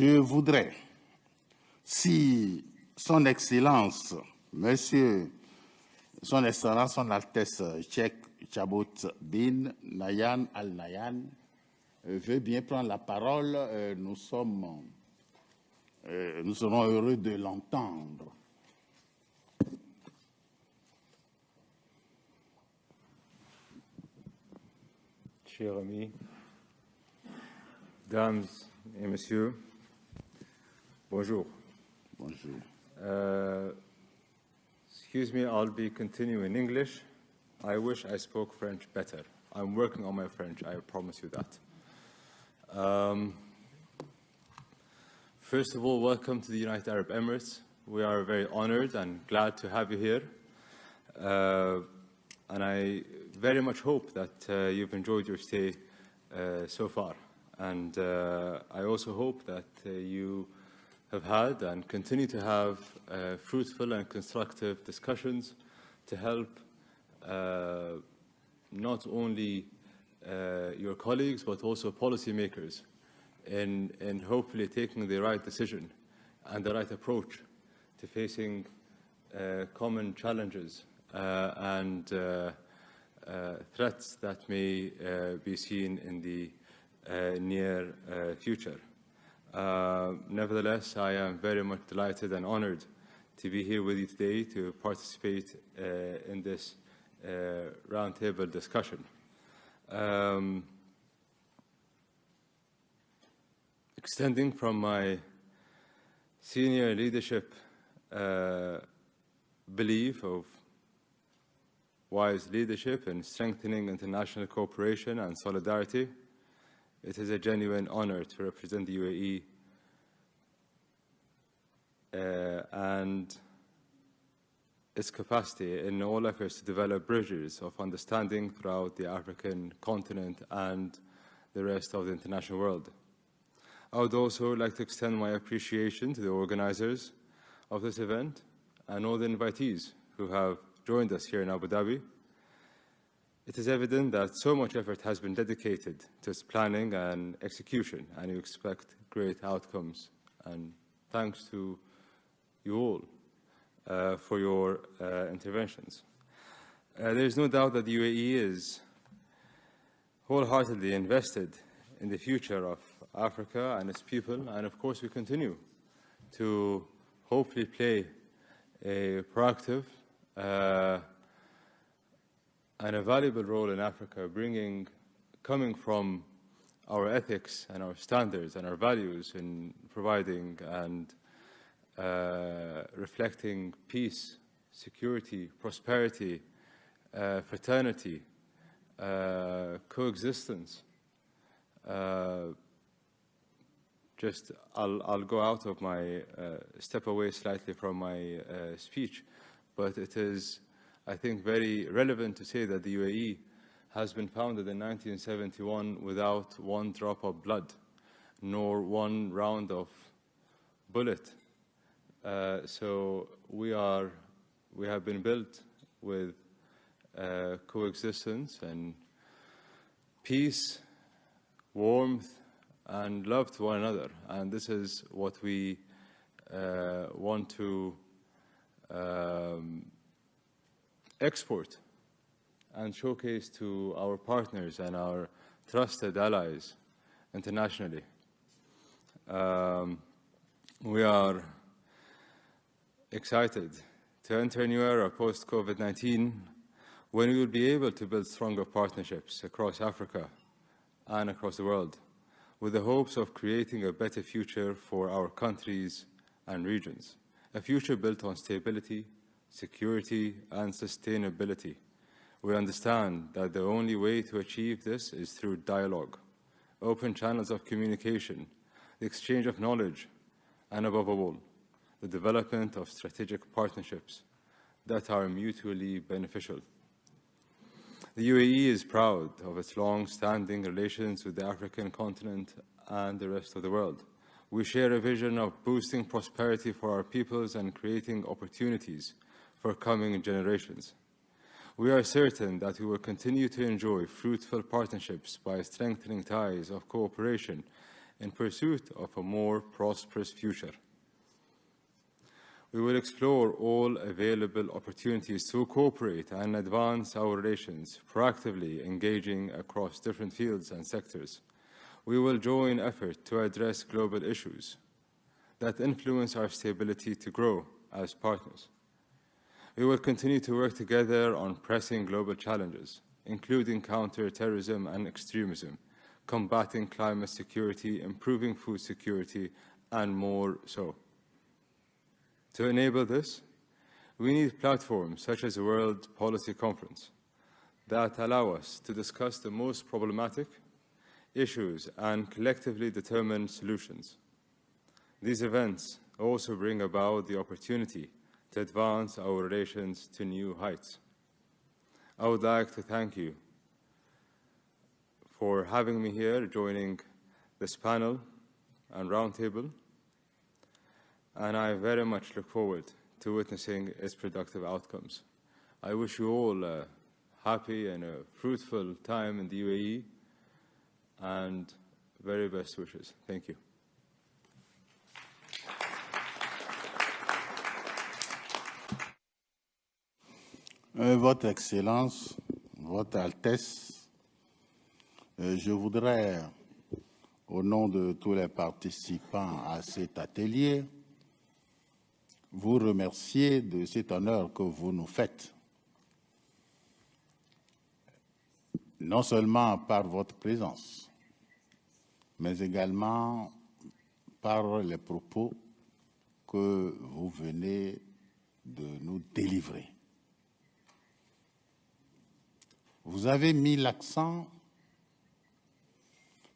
Je voudrais, si Son Excellence, Monsieur, Son Excellence, Son Altesse Cheikh Chabot bin Nayan Al Nayan, veut bien prendre la parole, euh, nous sommes, euh, nous serons heureux de l'entendre. Chers amis, dames et messieurs, bonjour. Bonjour. Uh, excuse me, I'll be continuing in English. I wish I spoke French better. I'm working on my French, I promise you that. Um, first of all, welcome to the United Arab Emirates. We are very honored and glad to have you here. Uh, and I very much hope that uh, you've enjoyed your stay uh, so far. And uh, I also hope that uh, you have had and continue to have uh, fruitful and constructive discussions to help uh, not only your colleagues but also policymakers in, in hopefully taking the right decision and the right approach to facing common challenges and uh, threats that may uh, be seen in the uh, near future. Nevertheless, I am very much delighted and honored to be here with you today to participate in this roundtable discussion. Um, extending from my senior leadership uh, belief of wise leadership in strengthening international cooperation and solidarity. It is a genuine honor to represent the UAE uh, and its capacity in all efforts to develop bridges of understanding throughout the African continent and the rest of the international world. I would also like to extend my appreciation to the organizers of this event and all the invitees who have joined us here in Abu Dhabi. It is evident that so much effort has been dedicated to its planning and execution, and you expect great outcomes. And thanks to you all uh, for your uh, interventions. Uh, there is no doubt that the UAE is wholeheartedly invested in the future of Africa and its people, and of course we continue to hopefully play a proactive uh, and a valuable role in Africa, bringing, coming from our ethics and our standards and our values in providing and reflecting peace, security, prosperity, uh, fraternity, uh, coexistence. Uh, just, I'll, I'll, go out of my, uh, step away slightly from my uh, speech but it is, I think, very relevant to say that the UAE has been founded in 1971 without one drop of blood, nor one round of bullet. Uh, so we are, we have been built with uh, coexistence and peace, warmth, and love to one another. And this is what we uh, want to um, export and showcase to our partners and our trusted allies internationally. Um, we are excited to enter a new era post-COVID-19 when we will be able to build stronger partnerships across Africa and across the world with the hopes of creating a better future for our countries and regions a future built on stability, security, and sustainability. We understand that the only way to achieve this is through dialogue, open channels of communication, the exchange of knowledge, and above all, the development of strategic partnerships that are mutually beneficial. The UAE is proud of its long-standing relations with the African continent and the rest of the world. We share a vision of boosting prosperity for our peoples and creating opportunities for coming generations. We are certain that we will continue to enjoy fruitful partnerships by strengthening ties of cooperation in pursuit of a more prosperous future. We will explore all available opportunities to cooperate and advance our relations, proactively engaging across different fields and sectors. We will join effort to address global issues that influence our stability to grow as partners. We will continue to work together on pressing global challenges, including counter-terrorism and extremism, combating climate security, improving food security, and more so. To enable this, we need platforms such as the World Policy Conference that allow us to discuss the most problematic issues and collectively determine solutions. These events also bring about the opportunity to advance our relations to new heights. I would like to thank you for having me here, joining this panel and roundtable, and I very much look forward to witnessing its productive outcomes. I wish you all a happy and a fruitful time in the UAE, and very best wishes. Thank you. Euh, Votre Excellence, Votre Altesse, euh, je voudrais, au nom de tous les participants à cet atelier, vous remercier de cet honneur que vous nous faites. Non seulement par votre présence, mais également par les propos que vous venez de nous délivrer. Vous avez mis l'accent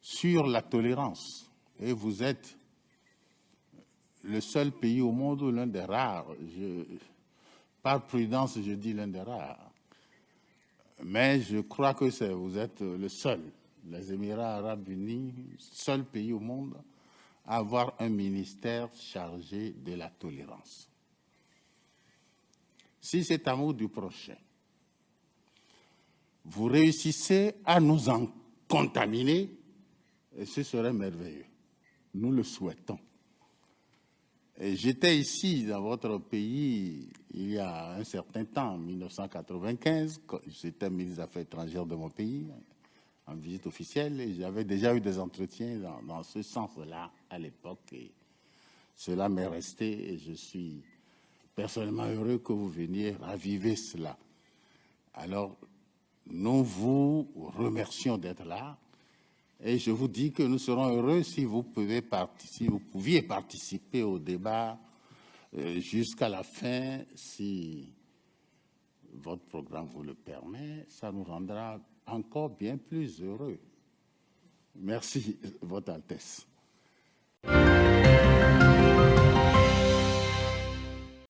sur la tolérance et vous êtes le seul pays au monde ou l'un des rares, par prudence je dis l'un des rares, mais je crois que vous êtes le seul, les Émirats arabes unis, seul pays au monde à avoir un ministère chargé de la tolérance. Si cet amour du prochain vous réussissez à nous en contaminer, ce serait merveilleux. Nous le souhaitons. J'étais ici dans votre pays il y a un certain temps, en 1995, j'étais ministre des Affaires étrangères de mon pays, en visite officielle, et j'avais déjà eu des entretiens dans, dans ce sens-là à l'époque, et cela m'est resté, et je suis personnellement heureux que vous veniez raviver cela. Alors, nous vous remercions d'être là et je vous dis que nous serons heureux si vous, pouvez si vous pouviez participer au débat euh, jusqu'à la fin, si votre programme vous le permet, ça nous rendra encore bien plus heureux. Merci, Votre Altesse.